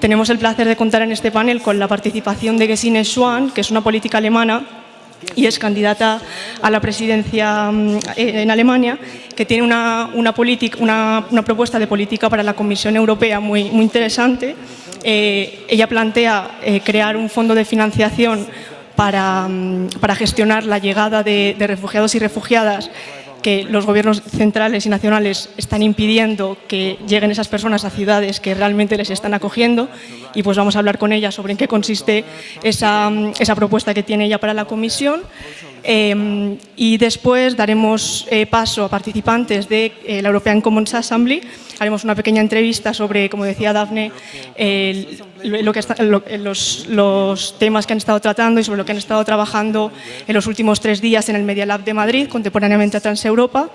Tenemos el placer de contar en este panel con la participación de Gesine Schwan, que es una política alemana y es candidata a la presidencia mm, en Alemania, que tiene una, propuesta de política para la Comisión Europea muy, interesante. Eh, ella plantea eh, crear un fondo de financiación para, mm, gestionar la llegada de refugiados y refugiadas que los gobiernos centrales y nacionales están impidiendo que lleguen esas personas a ciudades que realmente les están acogiendo. Y pues vamos a hablar con ella sobre en qué consiste esa, esa propuesta que tiene ella para la comisión. Eh, y después daremos eh, paso a participantes de eh, la European Commons Assembly. Haremos una pequeña entrevista sobre, como decía Dafne, lo que los, los, temas que han estado tratando y sobre lo que han estado trabajando en los últimos tres días en el Media Lab de Madrid, contemporáneamente a Transeuropa.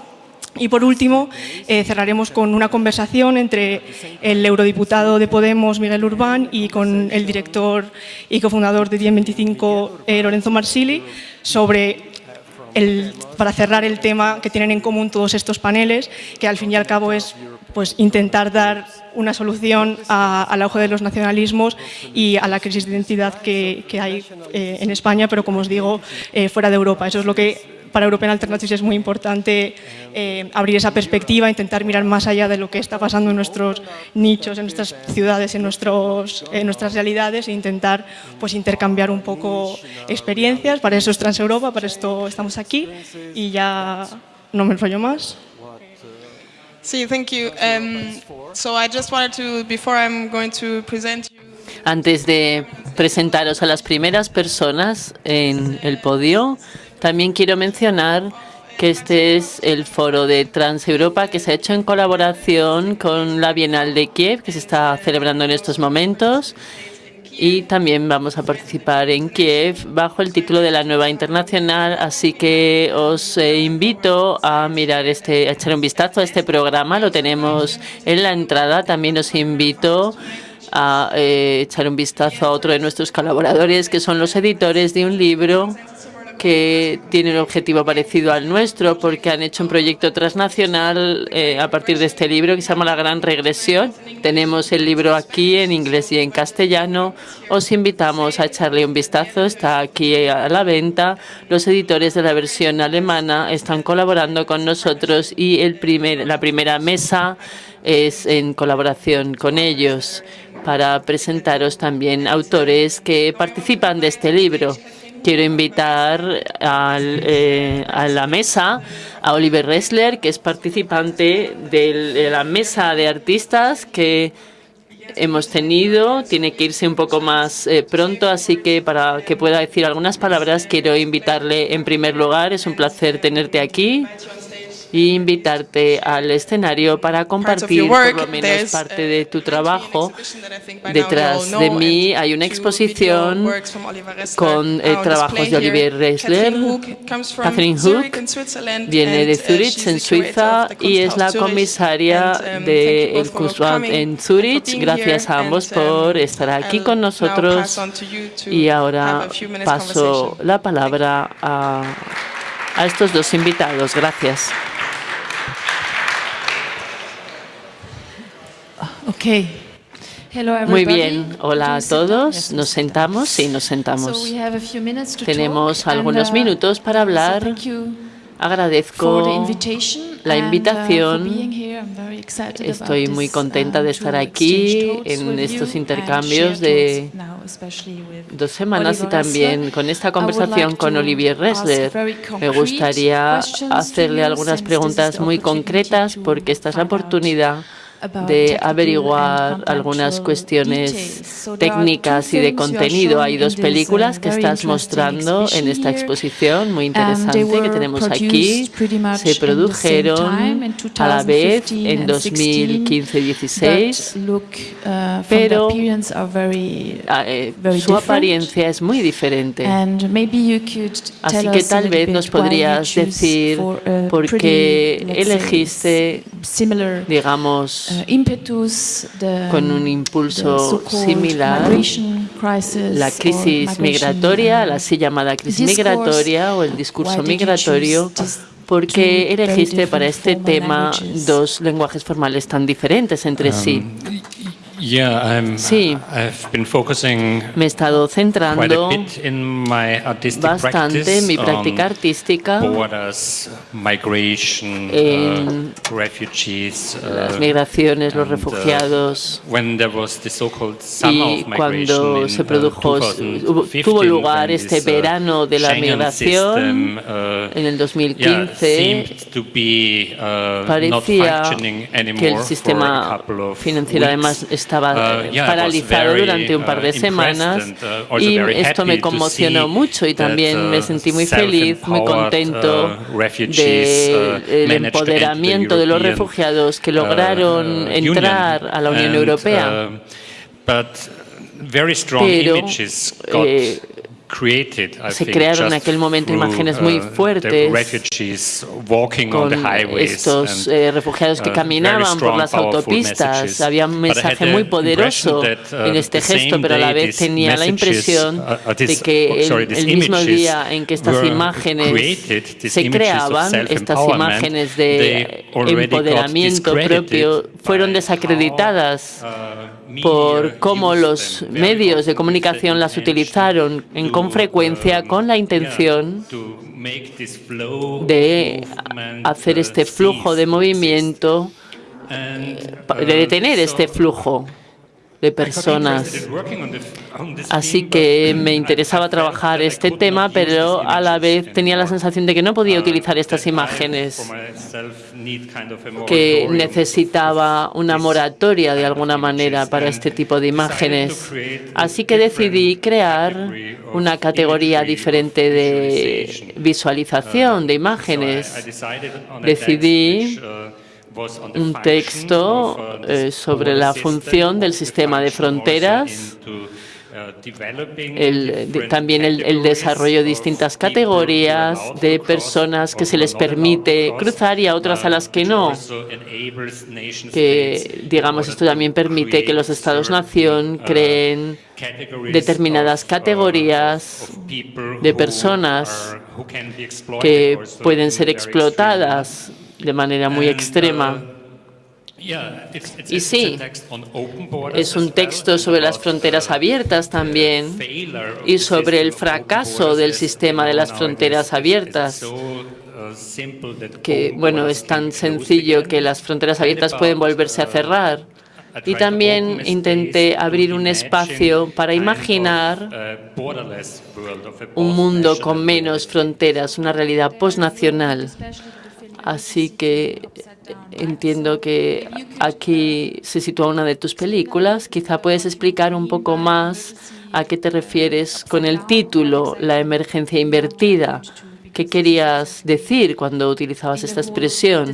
Y por último, eh, cerraremos con una conversación entre el eurodiputado de Podemos, Miguel Urbán, y con el director y cofundador de 1025, eh, Lorenzo Marsili, sobre el, para cerrar el tema que tienen en común todos estos paneles, que al fin y al cabo es pues, intentar dar una solución al auge de los nacionalismos y a la crisis de identidad que, hay eh, en España, pero como os digo, eh, fuera de Europa. Eso es lo que para European Alternatives es muy importante eh, abrir esa perspectiva, intentar mirar más allá de lo que está pasando en nuestros nichos, en nuestras ciudades, en, nuestros, en nuestras realidades e intentar pues, intercambiar un poco experiencias. Para eso es Transeuropa, para esto estamos aquí y ya no me enrollo más. Sí, thank you. Um, so I just wanted to, before I'm going to present you... Antes de presentaros a las primeras personas en el podio, también quiero mencionar que este es el foro de Transeuropa que se ha hecho en colaboración con la Bienal de Kiev, que se está celebrando en estos momentos. Y también vamos a participar en Kiev bajo el título de la Nueva Internacional, así que os eh, invito a mirar este, a echar un vistazo a este programa, lo tenemos en la entrada, también os invito a eh, echar un vistazo a otro de nuestros colaboradores que son los editores de un libro que tienen un objetivo parecido al nuestro porque han hecho un proyecto transnacional eh, a partir de este libro que se llama La Gran Regresión. Tenemos el libro aquí en inglés y en castellano. Os invitamos a echarle un vistazo. Está aquí a la venta. Los editores de la versión alemana están colaborando con nosotros y el primer, la primera mesa es en colaboración con ellos para presentaros también autores que participan de este libro. Quiero invitar eh, a la mesa a Oliver Ressler, que es participante de la mesa de artistas que hemos tenido. Tiene que irse un poco más eh, pronto, así que para que pueda decir algunas palabras, quiero invitarle en primer lugar. Es un placer tenerte aquí y invitarte al escenario para compartir por lo menos parte de tu trabajo. Detrás de mí hay una exposición con eh, trabajos de Olivier Ressler. Catherine Hook viene de Zurich, en Suiza, y es la comisaria um, del CUSWAT en Zurich. Gracias a ambos um, por estar aquí con nosotros. Y ahora paso la palabra a, a estos dos invitados. Gracias. Okay. Muy bien, hola a todos. ¿Nos sentamos? Sí, nos sentamos. Tenemos algunos uh, minutos para hablar. Agradezco la uh, invitación. Estoy muy contenta de estar aquí en estos intercambios de dos semanas y también con esta conversación con Olivier Ressler. Me gustaría hacerle algunas preguntas muy concretas porque esta es la oportunidad de averiguar algunas cuestiones técnicas y de contenido. Hay dos películas que estás mostrando en esta exposición muy interesante que tenemos aquí. Se produjeron a la vez en 2015-16, uh, pero eh, su apariencia es muy diferente. Así que tal vez nos podrías decir por qué elegiste, digamos, Uh, con un impulso similar, la crisis migratoria, la así llamada crisis migratoria o el discurso migratorio, ¿por qué elegiste para este tema dos lenguajes formales tan diferentes entre sí? Yeah, I'm, Sí. I've been focusing Me he estado centrando bastante practice en mi práctica artística, migration, en uh, refugees, uh, las migraciones, los uh, refugiados. when there was the so-called summer Y of migration cuando in, se uh, produjo, 2015, hubo- tuvo lugar este uh, verano de la migración uh, en el yeah, 2015, seemed to be, uh, not parecía functioning que el sistema financiero además weeks. Estaba Uh, eh, yeah, paralizado durante un par de uh, semanas uh, y esto me conmocionó mucho y también me sentí muy feliz, muy contento del empoderamiento de los refugiados que lograron entrar a la Unión Europea. but very strong Pero, eh, se crearon en aquel momento imágenes muy uh, the fuertes con estos eh, refugiados que uh, caminaban por las autopistas. Había un mensaje muy poderoso uh, en este gesto, pero a la vez tenía la impresión de que oh, el, mismo día en que estas imágenes se creaban, estas imágenes de empoderamiento propio, fueron desacreditadas por cómo los medios de comunicación las utilizaron en con frecuencia um, con la intención de hacer uh, este flujo de movimiento, de detener so este flujo de personas. Así que me interesaba trabajar este tema, pero a la vez tenía la sensación de que no podía utilizar estas imágenes, que necesitaba una moratoria de alguna manera para este tipo de imágenes. Así que decidí crear una categoría diferente de visualización de Uh, imágenes. Decidí un texto uh, eh, sobre la función del sistema de fronteras, uh, el, de- también el, desarrollo de distintas categorías de personas que se les permite cruzar y a otras a uh, las que no. que digamos esto también permite que los estados-nación creen determinadas categorías de personas que pueden ser explotadas de manera muy extrema. uh, it's- Y sí, text on open borders Es un texto sobre las about, fronteras abiertas también failure of y the sobre el fracaso borders del sistema de las fronteras It's abiertas. so, uh, simple that que open bueno, borders es can tan be closed sencillo again. que las fronteras And abiertas pueden volverse a uh, cerrar. Y también open a intenté space to abrir un imagine espacio para imaginar un mundo con post-national menos fronteras, una realidad postnacional. Así que entiendo que aquí se sitúa una de tus películas. Quizá puedes explicar un poco más a qué te refieres con el título, la emergencia invertida. ¿Qué querías decir cuando utilizabas esta expresión?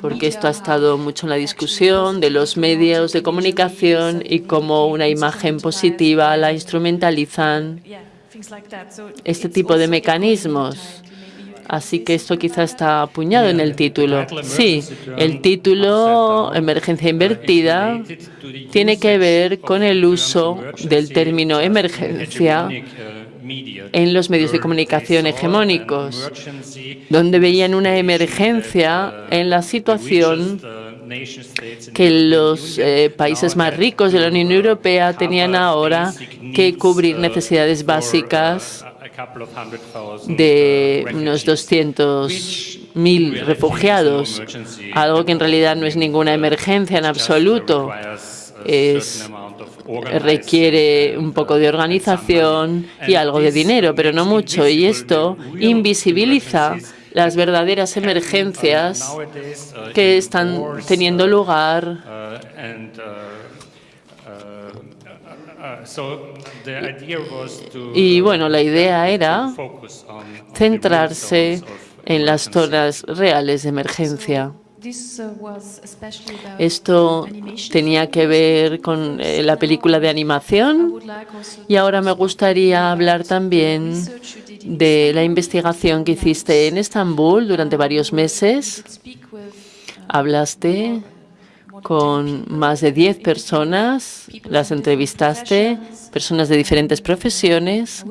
Porque esto ha estado mucho en la discusión de los medios de comunicación y cómo una imagen positiva la instrumentalizan este tipo de mecanismos. Así que esto quizá está apuñado en el título. Sí, el título Emergencia Invertida tiene que ver con el uso del término emergencia en los medios de comunicación hegemónicos, donde veían una emergencia en la situación que los eh, países más ricos de la Unión Europea tenían ahora que cubrir necesidades básicas de unos 200.000 refugiados, algo que en realidad no es ninguna emergencia en absoluto. Es, requiere un poco de organización y algo de dinero, pero no mucho. Y esto invisibiliza las verdaderas emergencias que están teniendo lugar y bueno, la idea era centrarse en las zonas reales de emergencia. Esto tenía que ver con eh, la película de animación y ahora me gustaría hablar también de la investigación que hiciste en Estambul durante varios meses. Hablaste con más de 10 personas, las entrevistaste, personas de diferentes profesiones,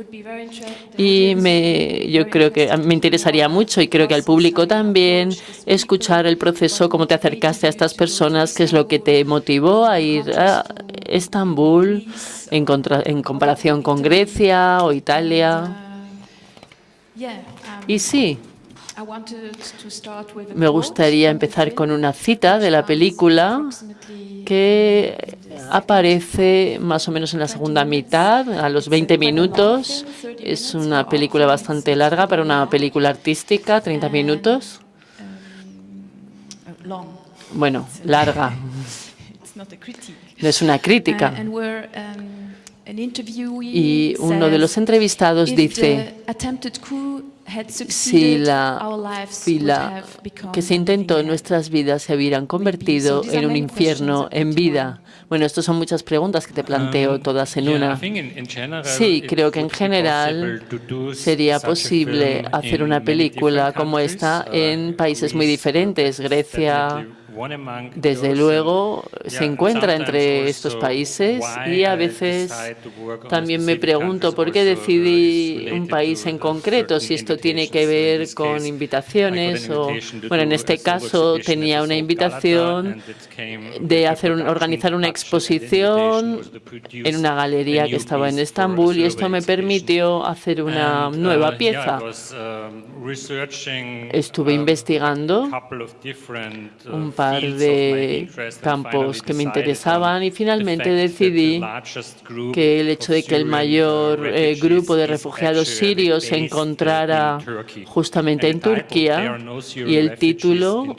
y me, yo creo que me interesaría mucho, y creo que al público también, escuchar el proceso, cómo te acercaste a estas personas, qué es lo que te motivó a ir a Estambul en, en comparación con Grecia o Italia. Y sí, me gustaría empezar con una cita de la película que aparece más o menos en la segunda mitad, a los 20 minutos. Es una película bastante larga para una película artística, 30 minutos. Bueno, larga. No es una crítica. Y uno de los entrevistados dice, si la fila que se intentó en nuestras vidas se hubieran convertido en un infierno en vida. Bueno, estas son muchas preguntas que te planteo todas en una. Sí, creo que en general sería posible hacer una película como esta en países muy diferentes. Grecia, desde luego se encuentra entre estos países y a veces también me pregunto por qué decidí un país en concreto, si esto tiene que ver con invitaciones o, bueno, en este caso tenía una invitación de hacer organizar una exposición en una galería que estaba en Estambul y esto me permitió hacer una nueva pieza. Estuve investigando un par de campos que me interesaban y finalmente decidí que el hecho de que el mayor eh, grupo de refugiados sirios se encontrara justamente en Turquía y el título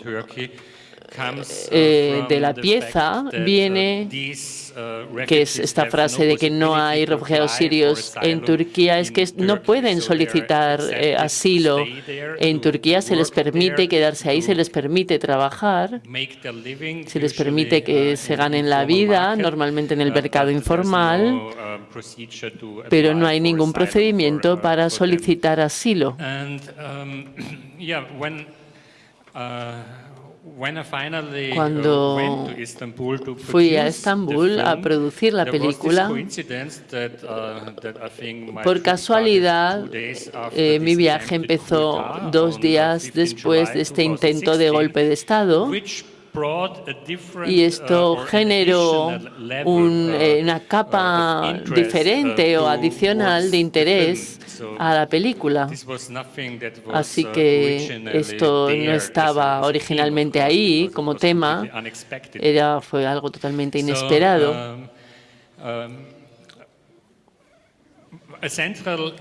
eh, de la pieza viene que es esta frase de que no hay refugiados sirios en Turquía, es que no pueden solicitar eh, asilo. En Turquía se les permite quedarse ahí, se les permite trabajar, se les permite que se ganen la vida, normalmente en el mercado informal, pero no hay ningún procedimiento para solicitar asilo. Cuando fui a Estambul a producir la película, uh, por casualidad, eh, mi viaje empezó dos días después de este intento de golpe de Estado y esto uh, generó un, eh, una capa diferente o adicional de interés a la película. Así uh, que esto no estaba originalmente ahí como tema, era, fue algo totalmente inesperado. Um, um,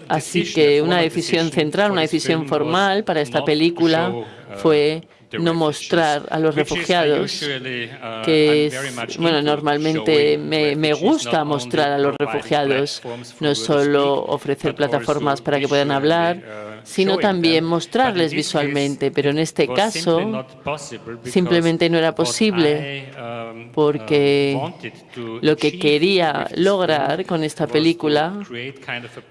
Así que una decisión central, una decisión formal para esta película uh, fue no mostrar a los refugiados, uh, que es, bueno, normalmente me, me gusta mostrar a los refugiados, no solo ofrecer plataformas para que puedan hablar, uh, sino también mostrarles visualmente, pero en este caso simplemente no era posible um, porque uh, lo que quería lograr con esta película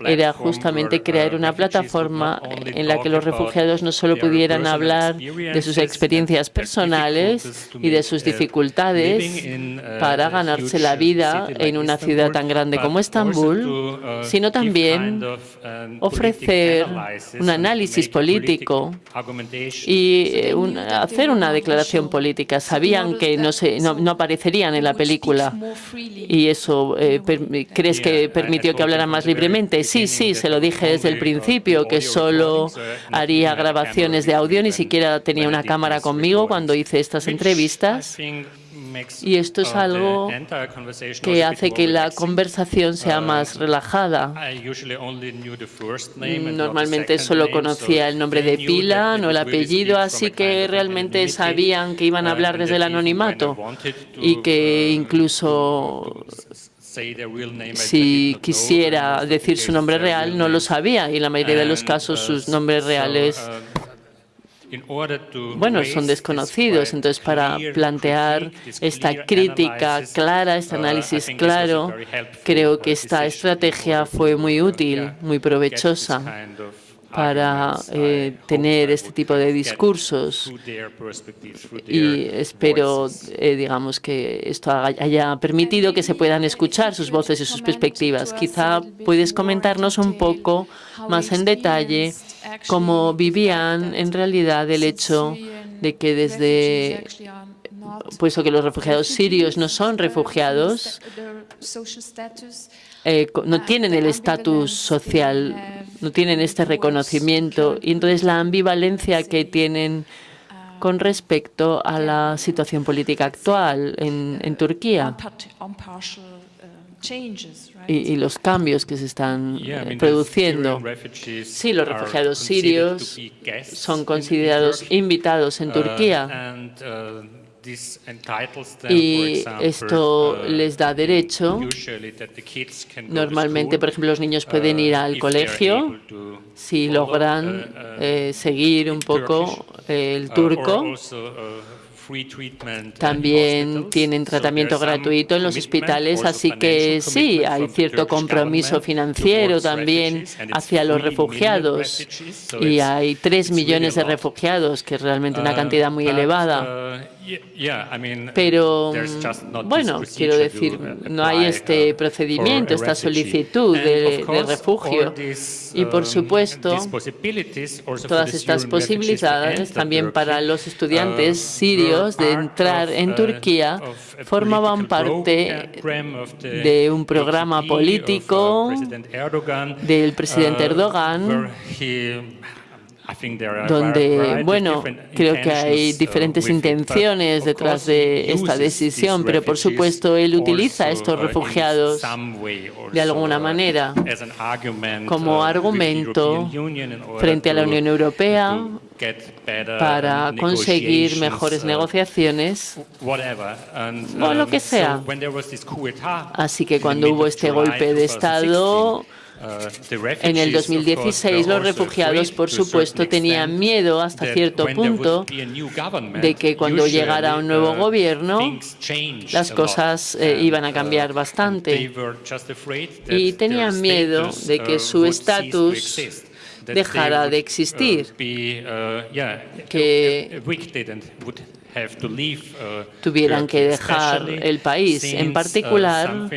era justamente crear una plataforma en la que los refugiados no solo pudieran hablar de sus experiencias personales y de sus dificultades para ganarse la vida en una ciudad tan grande como Estambul, sino también ofrecer un análisis político y eh, hacer una declaración política. Sabían que no, se, no, aparecerían en la película y eso eh, crees que permitió que hablaran más libremente. Sí, sí, se lo dije desde el principio, que solo haría grabaciones de audio, ni siquiera tenía una cámara conmigo cuando hice estas entrevistas. Y esto es algo que hace que la conversación sea más relajada. Normalmente solo conocía el nombre de pila, no el apellido, así que realmente sabían que iban a hablar desde el anonimato y que incluso si quisiera decir su nombre real, no lo sabía y en la mayoría de los casos sus nombres reales bueno, son desconocidos. Entonces, para plantear esta crítica clara, este análisis claro, creo que esta estrategia fue muy útil, muy provechosa. Para eh, tener este tipo de discursos y espero, eh, digamos, que esto haya permitido que se puedan escuchar sus voces y sus perspectivas. Quizá puedes comentarnos un poco más en detalle cómo vivían en realidad el hecho de que desde puesto que los refugiados sirios no son refugiados, eh, no tienen el estatus social, no tienen este reconocimiento. Y entonces la ambivalencia que tienen con respecto a la situación política actual en, en Turquía. Y, y, los cambios que se están eh, produciendo. Sí, los refugiados sirios son considerados invitados en Turquía y esto uh, les da derecho. Normalmente, por ejemplo, los niños pueden ir al uh, colegio si logran uh, eh, seguir un poco el turco. También tienen tratamiento gratuito en los hospitales, así que sí, hay cierto compromiso financiero también hacia los refugiados. Y hay tres millones de refugiados, que es realmente una cantidad muy elevada. Pero, bueno, quiero decir, no hay este procedimiento, esta solicitud de, refugio. Y, por supuesto, todas estas posibilidades también para los estudiantes sirios de entrar en Turquía formaban parte de un programa político del presidente Erdogan donde, bueno, creo que hay diferentes intenciones detrás de esta decisión, pero por supuesto él utiliza a estos refugiados de alguna manera como argumento frente a la Unión Europea para conseguir mejores negociaciones o lo que sea. Así que cuando hubo este golpe de Estado, en el 2016 los refugiados, por supuesto, tenían miedo hasta cierto punto de que cuando llegara un nuevo gobierno las cosas eh, iban a cambiar bastante. y tenían miedo de que su estatus dejara de existir, que Uh, tuvieran que dejar el país. En uh, particular,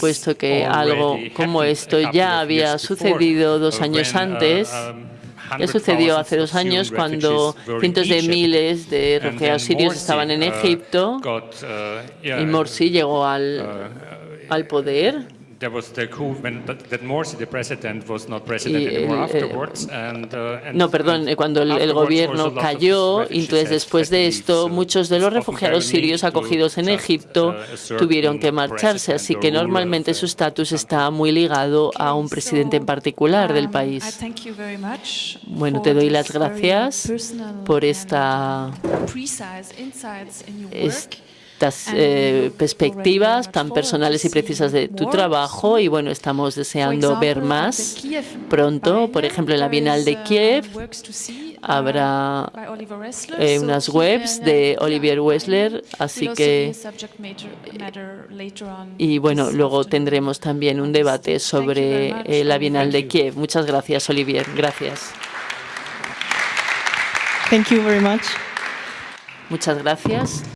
puesto que algo como esto ya había sucedido dos uh, años antes, ya sucedió hace dos años cuando cientos de miles de refugiados sirios estaban en Egipto y Morsi llegó al, al poder no, perdón, cuando el, gobierno cayó, entonces después de esto, muchos de los refugiados sirios acogidos en Egipto uh, tuvieron que marcharse, así que normalmente su estatus está muy ligado a un presidente en particular del um, país. Bueno, te doy las gracias por esta estas eh, perspectivas tan personales y precisas de tu trabajo y bueno, estamos deseando ver más pronto. Por ejemplo, en la Bienal de Kiev habrá eh, unas webs de Olivier Wessler, así que y bueno, luego tendremos también un debate sobre eh, la Bienal de Kiev. Muchas gracias, Olivier. Gracias. Thank you very much. Muchas gracias.